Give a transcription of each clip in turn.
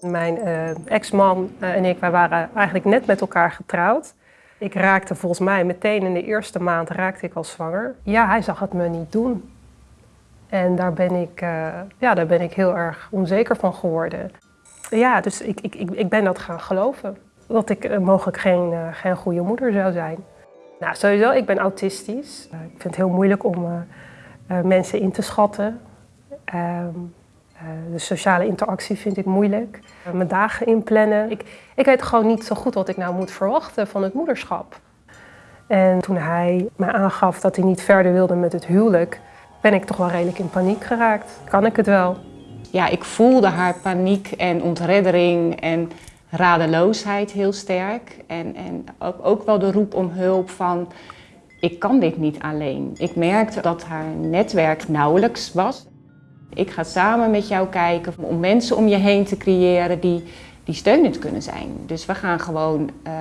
Mijn uh, ex-man en ik wij waren eigenlijk net met elkaar getrouwd. Ik raakte volgens mij meteen in de eerste maand raakte ik al zwanger. Ja, hij zag het me niet doen. En daar ben ik, uh, ja, daar ben ik heel erg onzeker van geworden. Ja, dus ik, ik, ik ben dat gaan geloven. Dat ik mogelijk geen, geen goede moeder zou zijn. Nou, sowieso, ik ben autistisch. ik vind het heel moeilijk om mensen in te schatten. Ehm, de sociale interactie vind ik moeilijk. mijn dagen inplannen. Ik, ik weet gewoon niet zo goed wat ik nou moet verwachten van het moederschap. En toen hij me aangaf dat hij niet verder wilde met het huwelijk, ben ik toch wel redelijk in paniek geraakt. Kan ik het wel? Ja, ik voelde haar paniek en ontreddering en radeloosheid heel sterk. En, en ook, ook wel de roep om hulp van, ik kan dit niet alleen. Ik merkte dat haar netwerk nauwelijks was. Ik ga samen met jou kijken om mensen om je heen te creëren die, die steunend kunnen zijn. Dus we gaan gewoon uh,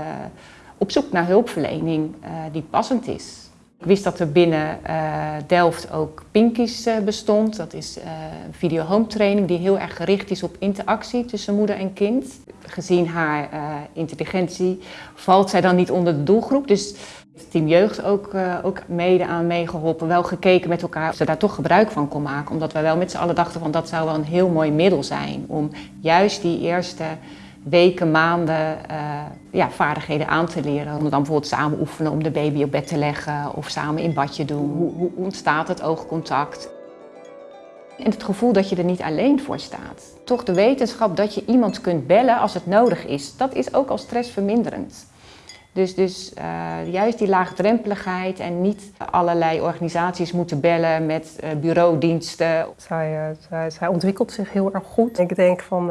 op zoek naar hulpverlening uh, die passend is. Ik wist dat er binnen uh, Delft ook Pinkies bestond. Dat is een video home training die heel erg gericht is op interactie tussen moeder en kind. Gezien haar intelligentie valt zij dan niet onder de doelgroep. Dus het team jeugd ook, ook mede aan meegeholpen. Wel gekeken met elkaar of ze daar toch gebruik van kon maken. Omdat wij wel met z'n allen dachten van dat zou wel een heel mooi middel zijn. Om juist die eerste weken, maanden uh, ja, vaardigheden aan te leren. Om dan bijvoorbeeld samen oefenen om de baby op bed te leggen of samen in badje doen. Hoe, hoe ontstaat het oogcontact? En het gevoel dat je er niet alleen voor staat. Toch de wetenschap dat je iemand kunt bellen als het nodig is, dat is ook al stressverminderend. Dus, dus uh, juist die laagdrempeligheid en niet allerlei organisaties moeten bellen met uh, bureaudiensten. Zij, uh, zij, zij, ontwikkelt zich heel erg goed. Ik denk van,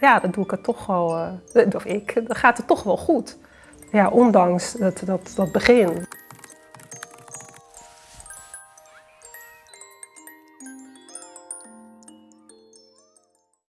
ja, dan doe ik het toch wel, of ik, dan gaat het toch wel goed. Ja, ondanks dat, dat, dat begin.